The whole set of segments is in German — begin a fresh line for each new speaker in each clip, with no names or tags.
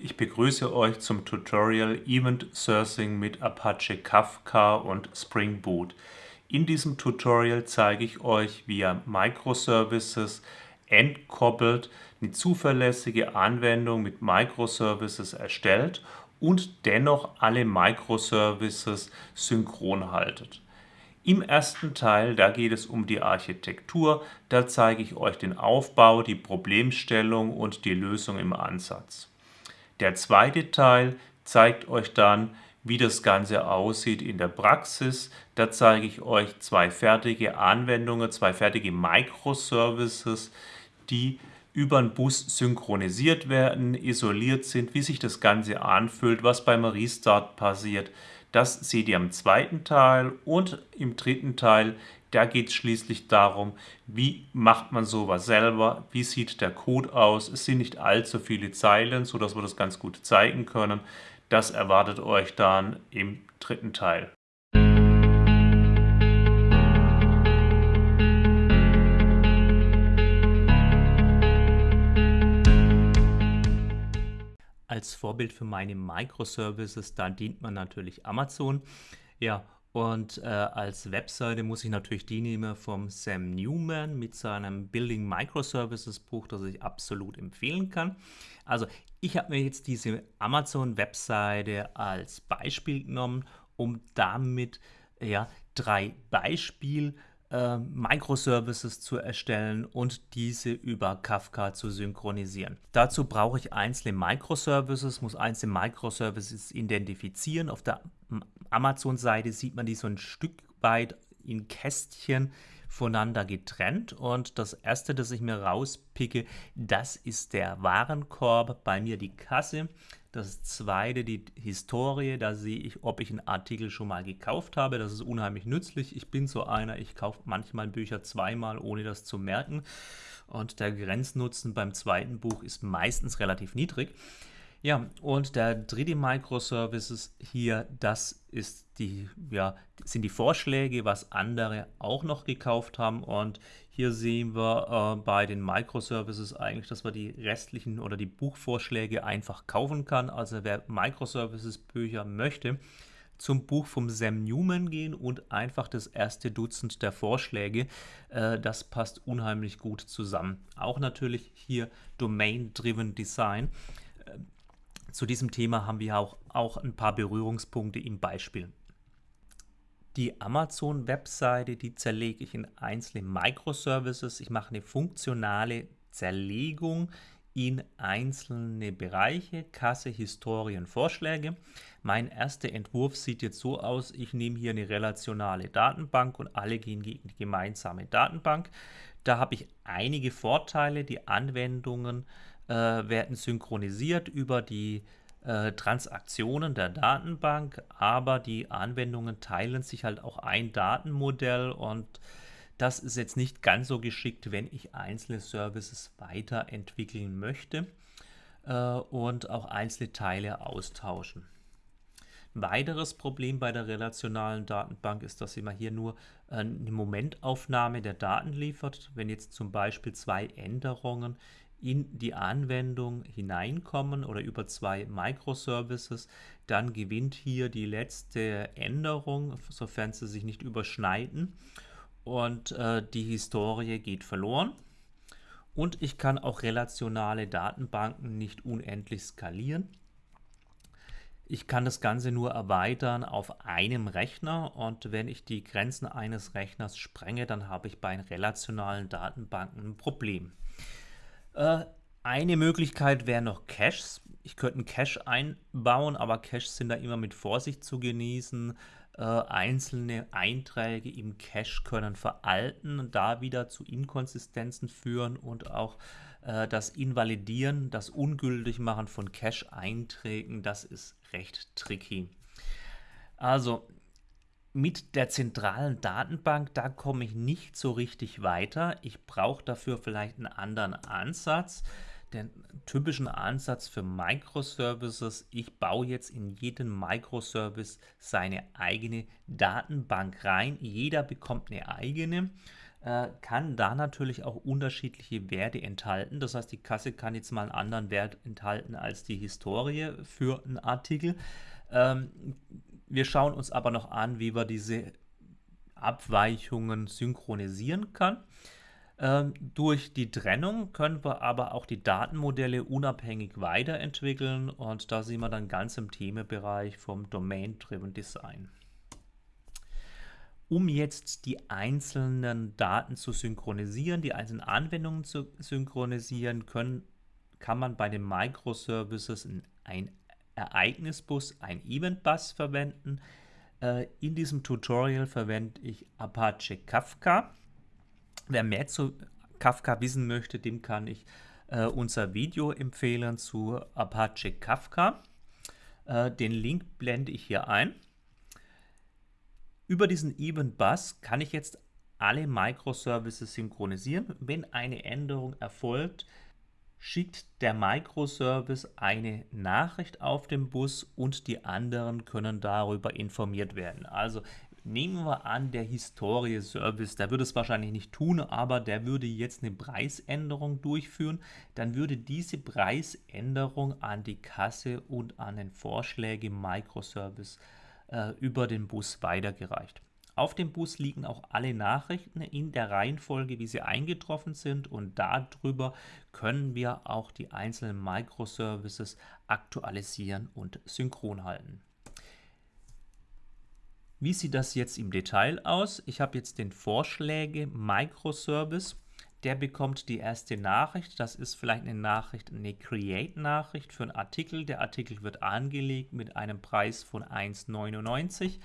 Ich begrüße euch zum Tutorial Event Sourcing mit Apache Kafka und Spring Boot. In diesem Tutorial zeige ich euch, wie ihr Microservices entkoppelt eine zuverlässige Anwendung mit Microservices erstellt und dennoch alle Microservices synchron haltet. Im ersten Teil, da geht es um die Architektur, da zeige ich euch den Aufbau, die Problemstellung und die Lösung im Ansatz. Der zweite Teil zeigt euch dann, wie das Ganze aussieht in der Praxis. Da zeige ich euch zwei fertige Anwendungen, zwei fertige Microservices, die über den Bus synchronisiert werden, isoliert sind, wie sich das Ganze anfühlt, was beim Restart passiert. Das seht ihr im zweiten Teil und im dritten Teil da geht es schließlich darum, wie macht man sowas selber, wie sieht der Code aus. Es sind nicht allzu viele Zeilen, sodass wir das ganz gut zeigen können. Das erwartet euch dann im dritten Teil. Als Vorbild für meine Microservices, da dient man natürlich Amazon. Ja, und äh, als Webseite muss ich natürlich die nehmen vom Sam Newman mit seinem Building Microservices Buch, das ich absolut empfehlen kann. Also ich habe mir jetzt diese Amazon-Webseite als Beispiel genommen, um damit ja, drei Beispiel äh, Microservices zu erstellen und diese über Kafka zu synchronisieren. Dazu brauche ich einzelne Microservices, muss einzelne Microservices identifizieren. Auf der Amazon-Seite sieht man die so ein Stück weit in Kästchen voneinander getrennt. Und das erste, das ich mir rauspicke, das ist der Warenkorb, bei mir die Kasse. Das zweite, die Historie, da sehe ich, ob ich einen Artikel schon mal gekauft habe. Das ist unheimlich nützlich. Ich bin so einer, ich kaufe manchmal Bücher zweimal, ohne das zu merken. Und der Grenznutzen beim zweiten Buch ist meistens relativ niedrig. Ja, und der dritte Microservices hier, das ist die, ja, sind die Vorschläge, was andere auch noch gekauft haben. Und hier sehen wir äh, bei den Microservices eigentlich, dass man die restlichen oder die Buchvorschläge einfach kaufen kann. Also wer Microservices Bücher möchte, zum Buch vom Sam Newman gehen und einfach das erste Dutzend der Vorschläge. Äh, das passt unheimlich gut zusammen. Auch natürlich hier Domain-Driven Design. Zu diesem Thema haben wir auch, auch ein paar Berührungspunkte im Beispiel. Die Amazon-Webseite, die zerlege ich in einzelne Microservices. Ich mache eine funktionale Zerlegung in einzelne Bereiche, Kasse, Historien, Vorschläge. Mein erster Entwurf sieht jetzt so aus, ich nehme hier eine relationale Datenbank und alle gehen gegen die gemeinsame Datenbank. Da habe ich einige Vorteile, die Anwendungen äh, werden synchronisiert über die äh, Transaktionen der Datenbank, aber die Anwendungen teilen sich halt auch ein Datenmodell und das ist jetzt nicht ganz so geschickt, wenn ich einzelne Services weiterentwickeln möchte äh, und auch einzelne Teile austauschen. Ein weiteres Problem bei der relationalen Datenbank ist, dass sie mal hier nur eine Momentaufnahme der Daten liefert. Wenn jetzt zum Beispiel zwei Änderungen in die Anwendung hineinkommen oder über zwei Microservices, dann gewinnt hier die letzte Änderung, sofern sie sich nicht überschneiden und äh, die Historie geht verloren. Und ich kann auch relationale Datenbanken nicht unendlich skalieren. Ich kann das Ganze nur erweitern auf einem Rechner und wenn ich die Grenzen eines Rechners sprenge, dann habe ich bei relationalen Datenbanken ein Problem. Äh, eine Möglichkeit wäre noch Caches. Ich könnte einen Cache einbauen, aber Caches sind da immer mit Vorsicht zu genießen. Äh, einzelne Einträge im Cache können veralten und da wieder zu Inkonsistenzen führen und auch äh, das Invalidieren, das Ungültigmachen von Cache-Einträgen, das ist recht tricky. Also mit der zentralen Datenbank, da komme ich nicht so richtig weiter. Ich brauche dafür vielleicht einen anderen Ansatz. Den typischen Ansatz für Microservices, ich baue jetzt in jeden Microservice seine eigene Datenbank rein. Jeder bekommt eine eigene. äh, kann da natürlich auch unterschiedliche Werte enthalten. Das heißt, die Kasse kann jetzt mal einen anderen Wert enthalten als die Historie für einen Artikel. Ähm, wir schauen uns aber noch an, wie wir diese Abweichungen synchronisieren kann. Ähm, durch die Trennung können wir aber auch die Datenmodelle unabhängig weiterentwickeln und da sind wir dann ganz im Themenbereich vom Domain-Driven Design. Um jetzt die einzelnen Daten zu synchronisieren, die einzelnen Anwendungen zu synchronisieren, können, kann man bei den Microservices ein Ereignisbus, ein Eventbus verwenden. Äh, in diesem Tutorial verwende ich Apache Kafka. Wer mehr zu Kafka wissen möchte, dem kann ich äh, unser Video empfehlen zu Apache Kafka. Äh, den Link blende ich hier ein. Über diesen Event Bus kann ich jetzt alle Microservices synchronisieren. Wenn eine Änderung erfolgt, schickt der Microservice eine Nachricht auf den Bus und die anderen können darüber informiert werden. Also Nehmen wir an, der Historie-Service, der würde es wahrscheinlich nicht tun, aber der würde jetzt eine Preisänderung durchführen. Dann würde diese Preisänderung an die Kasse und an den Vorschläge Microservice äh, über den Bus weitergereicht. Auf dem Bus liegen auch alle Nachrichten in der Reihenfolge, wie sie eingetroffen sind und darüber können wir auch die einzelnen Microservices aktualisieren und synchron halten. Wie sieht das jetzt im Detail aus? Ich habe jetzt den Vorschläge Microservice. Der bekommt die erste Nachricht. Das ist vielleicht eine Nachricht, eine Create-Nachricht für einen Artikel. Der Artikel wird angelegt mit einem Preis von 1,99.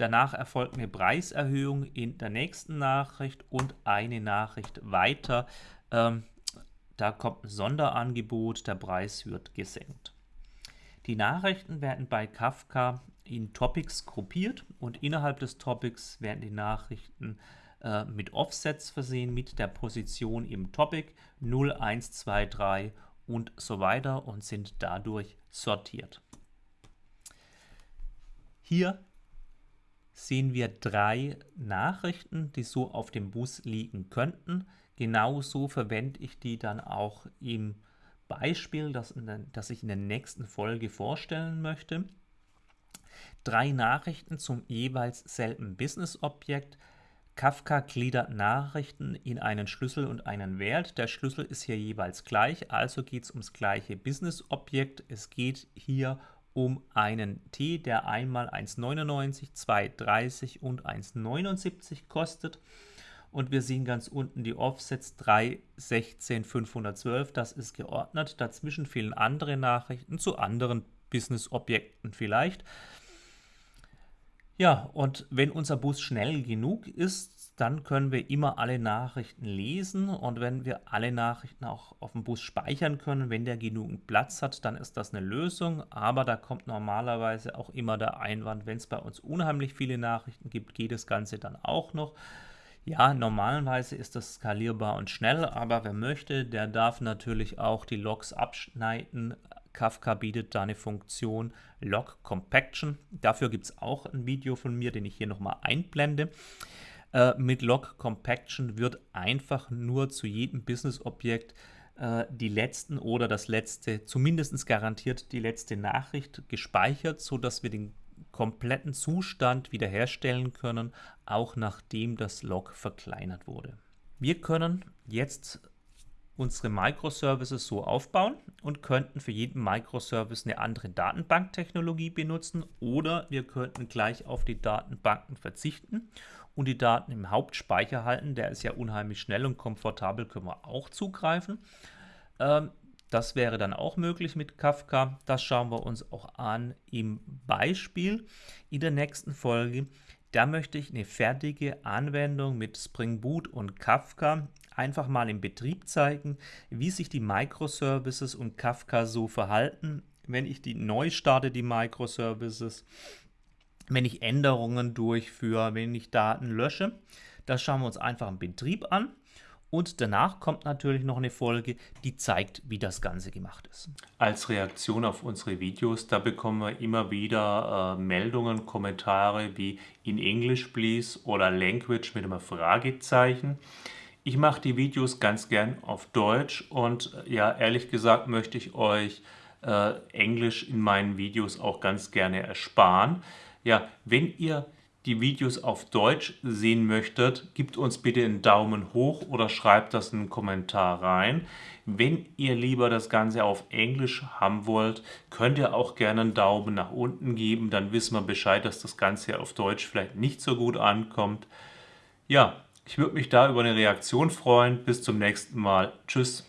Danach erfolgt eine Preiserhöhung in der nächsten Nachricht und eine Nachricht weiter. Ähm, da kommt ein Sonderangebot, der Preis wird gesenkt. Die Nachrichten werden bei Kafka in Topics gruppiert und innerhalb des Topics werden die Nachrichten äh, mit Offsets versehen, mit der Position im Topic 0, 1, 2, 3 und so weiter und sind dadurch sortiert. Hier sehen wir drei Nachrichten, die so auf dem Bus liegen könnten. Genauso verwende ich die dann auch im Beispiel, das, das ich in der nächsten Folge vorstellen möchte drei Nachrichten zum jeweils selben Business-Objekt. Kafka gliedert Nachrichten in einen Schlüssel und einen Wert. Der Schlüssel ist hier jeweils gleich, also geht es ums gleiche Business-Objekt. Es geht hier um einen T, der einmal 1,99, 2,30 und 1,79 kostet. Und wir sehen ganz unten die Offsets 3, 16, 512. Das ist geordnet. Dazwischen fehlen andere Nachrichten zu anderen Business-Objekten vielleicht. Ja, und wenn unser Bus schnell genug ist, dann können wir immer alle Nachrichten lesen und wenn wir alle Nachrichten auch auf dem Bus speichern können, wenn der genügend Platz hat, dann ist das eine Lösung, aber da kommt normalerweise auch immer der Einwand, wenn es bei uns unheimlich viele Nachrichten gibt, geht das Ganze dann auch noch. Ja, normalerweise ist das skalierbar und schnell, aber wer möchte, der darf natürlich auch die Logs abschneiden, Kafka bietet da eine Funktion Log Compaction. Dafür gibt es auch ein Video von mir, den ich hier nochmal einblende. Äh, mit Log Compaction wird einfach nur zu jedem Business-Objekt äh, die letzten oder das letzte, zumindest garantiert die letzte Nachricht gespeichert, sodass wir den kompletten Zustand wiederherstellen können, auch nachdem das Log verkleinert wurde. Wir können jetzt unsere Microservices so aufbauen und könnten für jeden Microservice eine andere Datenbanktechnologie benutzen oder wir könnten gleich auf die Datenbanken verzichten und die Daten im Hauptspeicher halten. Der ist ja unheimlich schnell und komfortabel, können wir auch zugreifen. Ähm, das wäre dann auch möglich mit Kafka. Das schauen wir uns auch an im Beispiel in der nächsten Folge. Da möchte ich eine fertige Anwendung mit Spring Boot und Kafka einfach mal im Betrieb zeigen, wie sich die Microservices und Kafka so verhalten, wenn ich die neu starte, die Microservices, wenn ich Änderungen durchführe, wenn ich Daten lösche. Das schauen wir uns einfach im Betrieb an. Und danach kommt natürlich noch eine Folge, die zeigt, wie das Ganze gemacht ist.
Als Reaktion auf unsere Videos, da bekommen wir immer wieder äh, Meldungen, Kommentare wie in English please oder Language mit einem Fragezeichen. Ich mache die Videos ganz gern auf Deutsch und äh, ja, ehrlich gesagt möchte ich euch äh, Englisch in meinen Videos auch ganz gerne ersparen. Ja, wenn ihr die Videos auf Deutsch sehen möchtet, gebt uns bitte einen Daumen hoch oder schreibt das in einen Kommentar rein. Wenn ihr lieber das Ganze auf Englisch haben wollt, könnt ihr auch gerne einen Daumen nach unten geben. Dann wissen wir Bescheid, dass das Ganze auf Deutsch vielleicht nicht so gut ankommt. Ja, ich würde mich da über eine Reaktion freuen. Bis zum nächsten Mal. Tschüss.